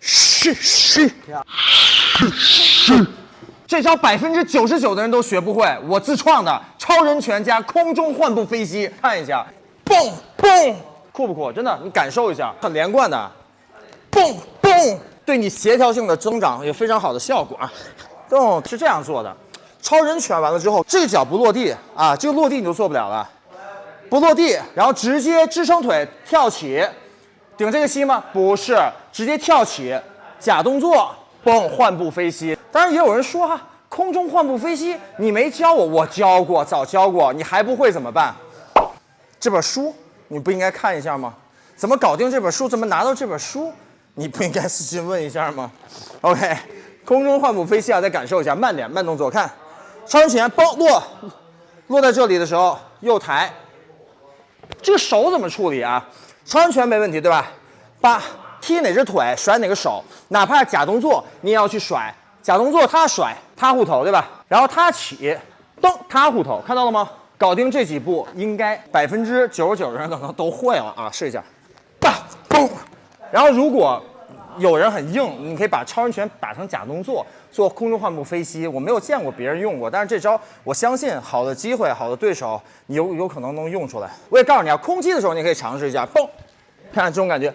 嘘嘘，嘘嘘，这招百分之九十九的人都学不会，我自创的超人拳加空中换步飞膝，看一下，蹦蹦，酷不酷？真的，你感受一下，很连贯的，蹦蹦，对你协调性的增长有非常好的效果啊。动是这样做的，超人拳完了之后，这个脚不落地啊，这个落地你就做不了了，不落地，然后直接支撑腿跳起。顶这个膝吗？不是，直接跳起，假动作，蹦，换步飞膝。当然也有人说哈，空中换步飞膝，你没教我，我教过，早教过，你还不会怎么办？这本书你不应该看一下吗？怎么搞定这本书？怎么拿到这本书？你不应该私信问一下吗？OK，空中换步飞膝啊，再感受一下，慢点，慢动作，看，超人拳，嘣落，落在这里的时候右抬，这个手怎么处理啊？超人拳没问题，对吧？八踢哪只腿，甩哪个手，哪怕假动作，你也要去甩。假动作他甩，他护头，对吧？然后他起，蹬，他护头，看到了吗？搞定这几步，应该百分之九十九的人可能都会了啊！试一下，嘣。然后如果有人很硬，你可以把超人拳打成假动作，做空中换步飞膝。我没有见过别人用过，但是这招我相信，好的机会，好的对手，你有有可能能用出来。我也告诉你啊，空击的时候你可以尝试一下，嘣，看看这种感觉。